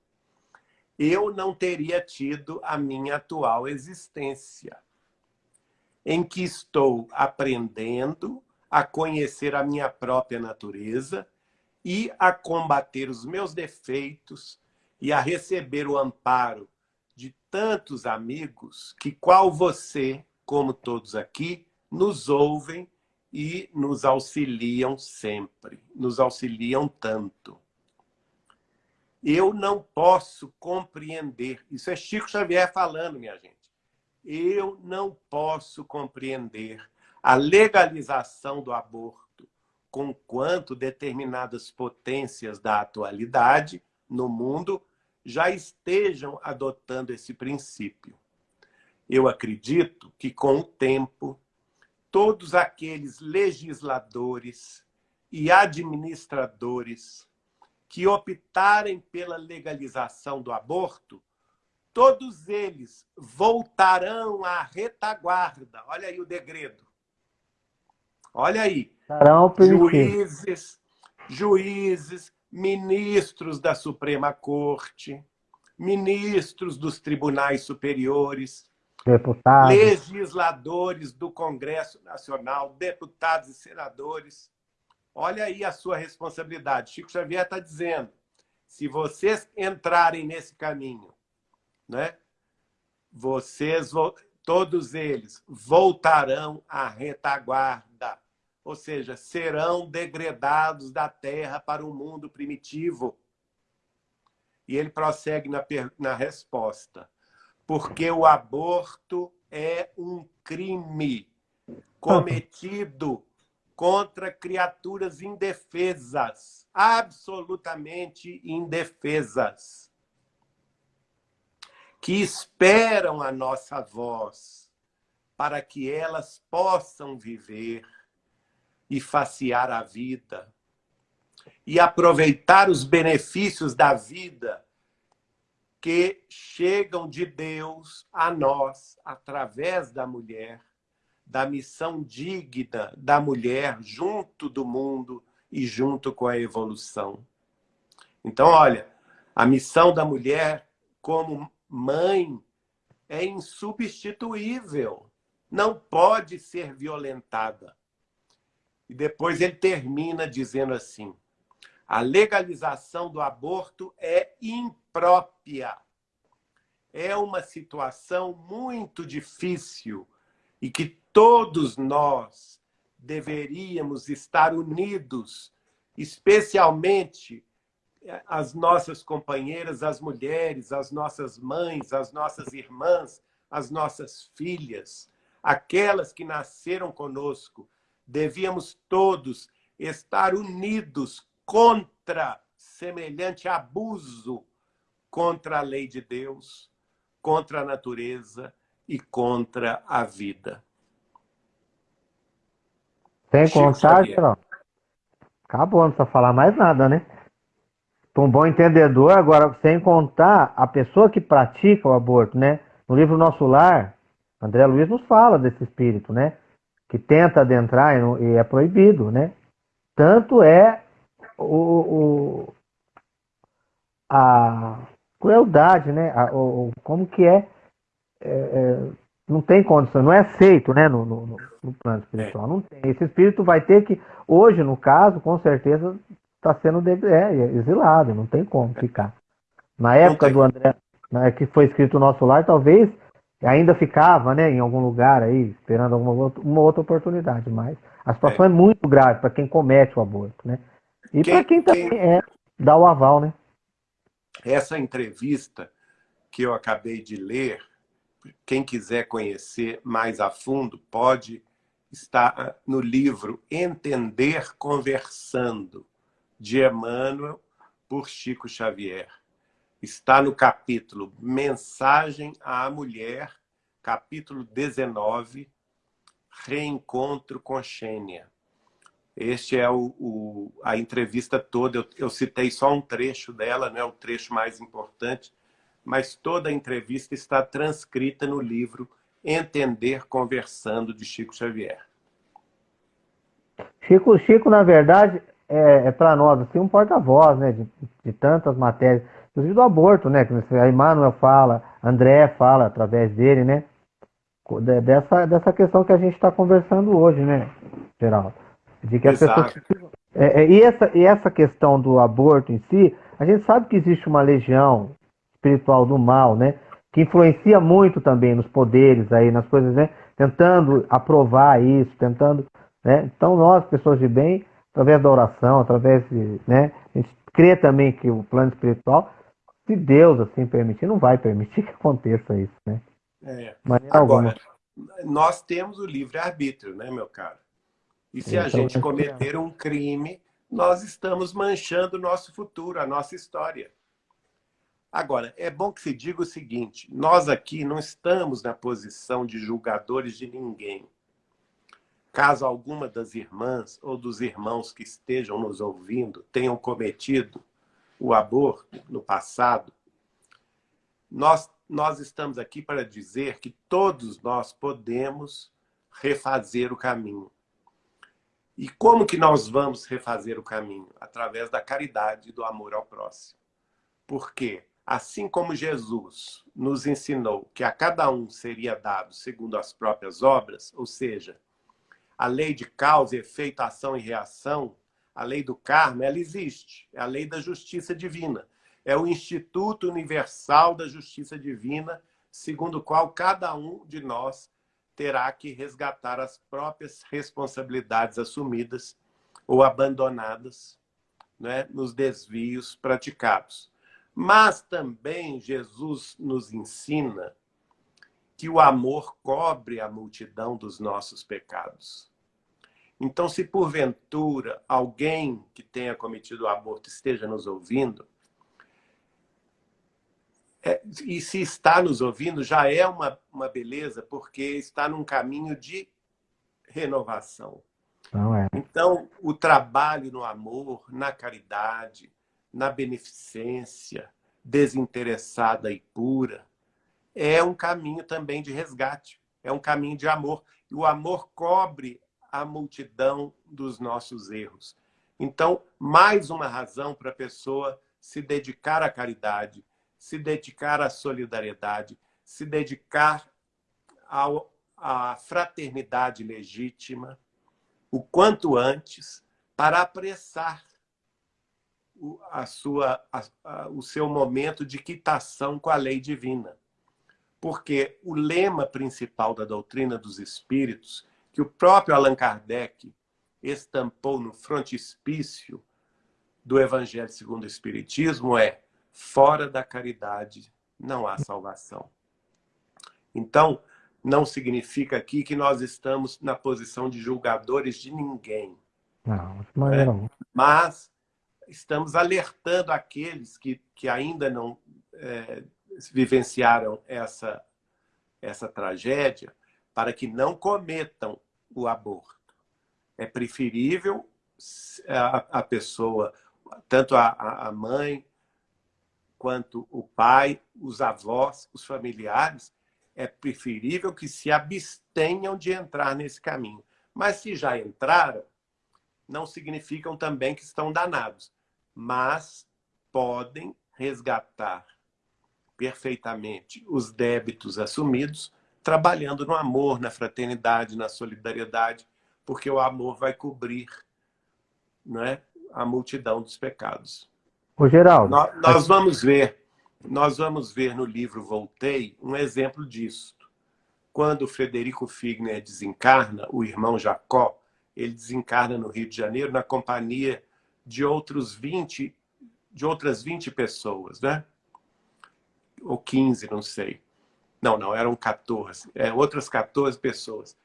eu não teria tido a minha atual existência, em que estou aprendendo a conhecer a minha própria natureza e a combater os meus defeitos e a receber o amparo de tantos amigos que, qual você, como todos aqui, nos ouvem e nos auxiliam sempre, nos auxiliam tanto eu não posso compreender. Isso é Chico Xavier falando, minha gente. Eu não posso compreender a legalização do aborto com quanto determinadas potências da atualidade no mundo já estejam adotando esse princípio. Eu acredito que, com o tempo, todos aqueles legisladores e administradores que optarem pela legalização do aborto, todos eles voltarão à retaguarda. Olha aí o degredo. Olha aí. Juízes, juízes, ministros da Suprema Corte, ministros dos tribunais superiores, deputados. legisladores do Congresso Nacional, deputados e senadores, Olha aí a sua responsabilidade. Chico Xavier está dizendo, se vocês entrarem nesse caminho, né, vocês, todos eles, voltarão à retaguarda, ou seja, serão degradados da terra para o mundo primitivo. E ele prossegue na, na resposta. Porque o aborto é um crime cometido contra criaturas indefesas, absolutamente indefesas, que esperam a nossa voz para que elas possam viver e facear a vida e aproveitar os benefícios da vida que chegam de Deus a nós através da mulher da missão digna da mulher junto do mundo e junto com a evolução. Então, olha, a missão da mulher como mãe é insubstituível, não pode ser violentada. E depois ele termina dizendo assim, a legalização do aborto é imprópria. É uma situação muito difícil e que todos nós deveríamos estar unidos, especialmente eh, as nossas companheiras, as mulheres, as nossas mães, as nossas irmãs, as nossas filhas, aquelas que nasceram conosco. Devíamos todos estar unidos contra semelhante abuso contra a lei de Deus, contra a natureza e contra a vida. Sem Chico contar, acabou, não precisa falar mais nada, né? Para um bom entendedor, agora, sem contar a pessoa que pratica o aborto, né? No livro Nosso Lar, André Luiz nos fala desse espírito, né? Que tenta adentrar e, não, e é proibido, né? Tanto é o, o a crueldade, né? A, o, como que é, é, é, não tem condição, não é aceito, né? No, no, no plano espiritual, não tem. Esse espírito vai ter que, hoje no caso, com certeza está sendo é, exilado, não tem como ficar. Na época do André, que foi escrito o nosso lar, talvez ainda ficava, né, em algum lugar aí, esperando alguma outra, uma outra oportunidade, mas a situação é, é muito grave para quem comete o aborto, né? E para quem também quem... é, dá o aval, né? Essa entrevista que eu acabei de ler, quem quiser conhecer mais a fundo, pode estar no livro Entender Conversando, de Emmanuel por Chico Xavier. Está no capítulo Mensagem à Mulher, capítulo 19, Reencontro com Xênia. Este é o, o, a entrevista toda. Eu, eu, citei só um trecho dela, não é o trecho mais importante, mas toda a entrevista está transcrita no livro Entender Conversando, de Chico Xavier. Chico, Chico na verdade, é, é para nós assim, um porta-voz né, de, de, tantas matérias, inclusive do aborto, né? Que a Emmanuel fala, André fala através dele, né? Dessa, dessa questão que a gente está conversando hoje, né, Geraldo? De que as pessoas. É, é, e, essa, e essa questão do aborto em si, a gente sabe que existe uma legião espiritual do mal, né? Que influencia muito também nos poderes aí, nas coisas, né? Tentando aprovar isso, tentando. Né? Então, nós, pessoas de bem, através da oração, através de. Né? A gente crê também que o plano espiritual, se Deus assim permitir, não vai permitir que aconteça isso, né? É. Agora, alguma. nós temos o livre-arbítrio, né, meu caro? E se a gente cometer um crime, nós estamos manchando o nosso futuro, a nossa história. Agora, é bom que se diga o seguinte, nós aqui não estamos na posição de julgadores de ninguém. Caso alguma das irmãs ou dos irmãos que estejam nos ouvindo tenham cometido o aborto no passado, nós, nós estamos aqui para dizer que todos nós podemos refazer o caminho. E como que nós vamos refazer o caminho? Através da caridade e do amor ao próximo. Porque, assim como Jesus nos ensinou que a cada um seria dado segundo as próprias obras, ou seja, a lei de causa, efeito, ação e reação, a lei do karma, ela existe. É a lei da justiça divina. É o Instituto Universal da Justiça Divina, segundo o qual cada um de nós terá que resgatar as próprias responsabilidades assumidas ou abandonadas né, nos desvios praticados. Mas também Jesus nos ensina que o amor cobre a multidão dos nossos pecados. Então, se porventura alguém que tenha cometido o aborto esteja nos ouvindo, é, e se está nos ouvindo, já é uma, uma beleza, porque está num caminho de renovação. É. Então, o trabalho no amor, na caridade, na beneficência desinteressada e pura, é um caminho também de resgate, é um caminho de amor. E o amor cobre a multidão dos nossos erros. Então, mais uma razão para a pessoa se dedicar à caridade, se dedicar à solidariedade, se dedicar ao, à fraternidade legítima, o quanto antes, para apressar o, a sua, a, a, o seu momento de quitação com a lei divina. Porque o lema principal da doutrina dos espíritos, que o próprio Allan Kardec estampou no frontispício do Evangelho segundo o Espiritismo, é fora da caridade não há salvação. Então, não significa aqui que nós estamos na posição de julgadores de ninguém. Não, mas, né? mas estamos alertando aqueles que, que ainda não é, vivenciaram essa, essa tragédia para que não cometam o aborto. É preferível a, a pessoa, tanto a, a mãe quanto o pai, os avós, os familiares, é preferível que se abstenham de entrar nesse caminho. Mas se já entraram, não significam também que estão danados, mas podem resgatar perfeitamente os débitos assumidos, trabalhando no amor, na fraternidade, na solidariedade, porque o amor vai cobrir né, a multidão dos pecados. O Geraldo. Nós, nós vamos ver, nós vamos ver no livro Voltei um exemplo disso. Quando Frederico Figner desencarna, o irmão Jacó, ele desencarna no Rio de Janeiro na companhia de outros 20, de outras 20 pessoas, né? Ou 15, não sei. Não, não, eram 14. É, outras 14 pessoas.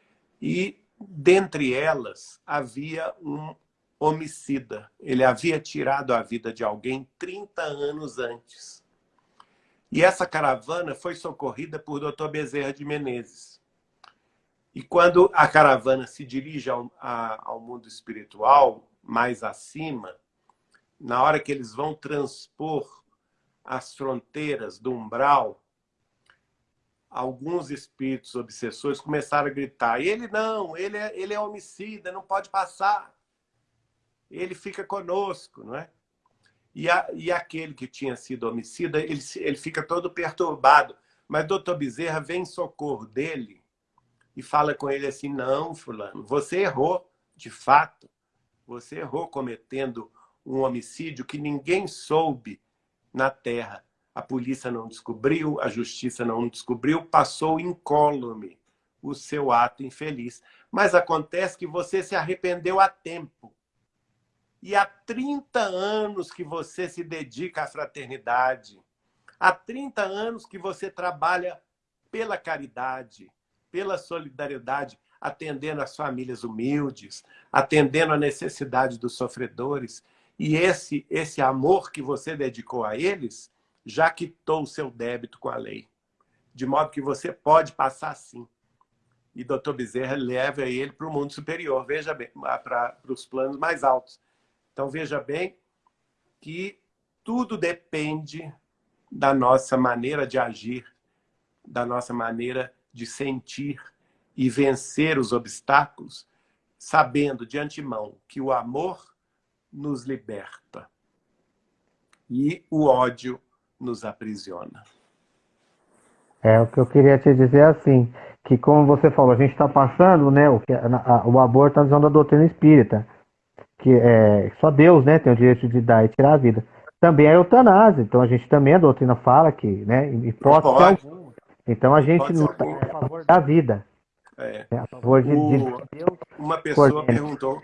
E dentre elas havia um homicida. Ele havia tirado a vida de alguém 30 anos antes. E essa caravana foi socorrida por Dr. Bezerra de Menezes. E quando a caravana se dirige ao, a, ao mundo espiritual, mais acima, na hora que eles vão transpor as fronteiras do umbral, alguns espíritos obsessores começaram a gritar: ele não, ele é, ele é homicida, não pode passar ele fica conosco, não é? E, a, e aquele que tinha sido homicida, ele, ele fica todo perturbado. Mas doutor Bezerra vem em socorro dele e fala com ele assim, não, fulano, você errou, de fato. Você errou cometendo um homicídio que ninguém soube na Terra. A polícia não descobriu, a justiça não descobriu, passou incólume o seu ato infeliz. Mas acontece que você se arrependeu a tempo. E há 30 anos que você se dedica à fraternidade. Há 30 anos que você trabalha pela caridade, pela solidariedade, atendendo as famílias humildes, atendendo a necessidade dos sofredores. E esse, esse amor que você dedicou a eles já quitou o seu débito com a lei. De modo que você pode passar sim. E doutor Bezerra leva ele para o mundo superior, veja bem, para os planos mais altos. Então, veja bem que tudo depende da nossa maneira de agir, da nossa maneira de sentir e vencer os obstáculos, sabendo de antemão que o amor nos liberta e o ódio nos aprisiona. É o que eu queria te dizer assim, que como você falou, a gente está passando, né, o, que, a, o aborto na visão da doutrina espírita que é, só Deus né, tem o direito de dar e tirar a vida. Também é eutanásia, então a gente também, a doutrina fala que, né, hipótese Então a gente não está a favor da vida. É. é a favor de, o, de Deus. Uma pessoa perguntou,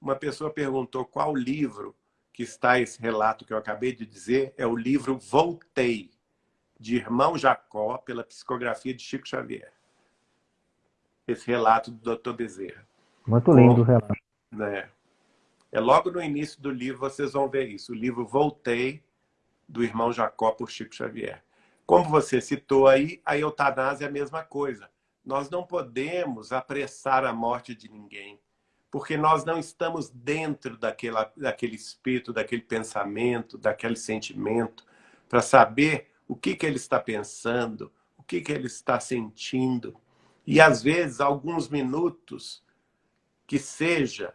uma pessoa perguntou qual livro que está esse relato que eu acabei de dizer, é o livro Voltei, de Irmão Jacó, pela psicografia de Chico Xavier. Esse relato do Dr. Bezerra. Muito lindo o relato. Né? É logo no início do livro vocês vão ver isso. O livro Voltei, do irmão Jacó por Chico Xavier. Como você citou aí, a eutanásia é a mesma coisa. Nós não podemos apressar a morte de ninguém, porque nós não estamos dentro daquela, daquele espírito, daquele pensamento, daquele sentimento, para saber o que, que ele está pensando, o que, que ele está sentindo. E, às vezes, alguns minutos que seja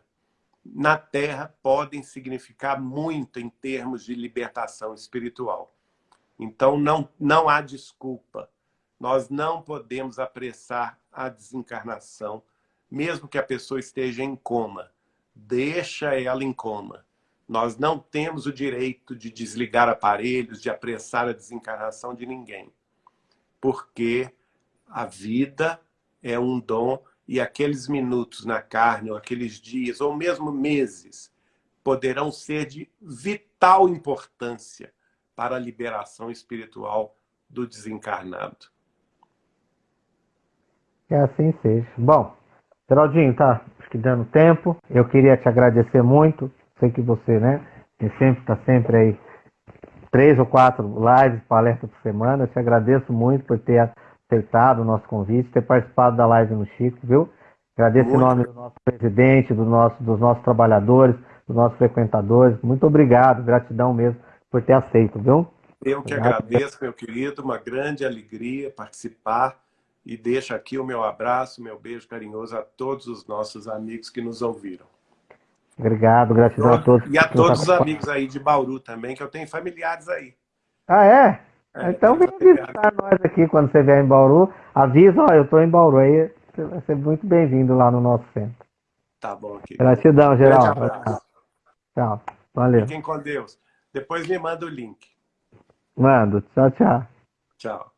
na Terra podem significar muito em termos de libertação espiritual. Então, não, não há desculpa. Nós não podemos apressar a desencarnação, mesmo que a pessoa esteja em coma. Deixa ela em coma. Nós não temos o direito de desligar aparelhos, de apressar a desencarnação de ninguém. Porque a vida é um dom e aqueles minutos na carne, ou aqueles dias, ou mesmo meses, poderão ser de vital importância para a liberação espiritual do desencarnado. Que assim seja. Bom, Geraldinho, tá acho que dando tempo. Eu queria te agradecer muito. Sei que você, né, sempre está sempre aí três ou quatro lives, palestras por semana. Eu te agradeço muito por ter aceitado o nosso convite, ter participado da live no Chico, viu? Agradeço Muito. em nome do nosso presidente, do nosso, dos nossos trabalhadores, dos nossos frequentadores. Muito obrigado, gratidão mesmo por ter aceito, viu? Eu que obrigado. agradeço, meu querido, uma grande alegria participar e deixo aqui o meu abraço, meu beijo carinhoso a todos os nossos amigos que nos ouviram. Obrigado, gratidão a todos. E a todos os amigos aí de Bauru também, que eu tenho familiares aí. Ah, é? É então vem visitar nós aqui quando você vier em Bauru. Avisa, ó, eu estou em Bauru aí. Você vai ser muito bem-vindo lá no nosso centro. Tá bom. Aqui. Gratidão, geral. Tchau. Valeu. Fiquem com Deus. Depois me manda o link. Mando. Tchau, tchau. Tchau.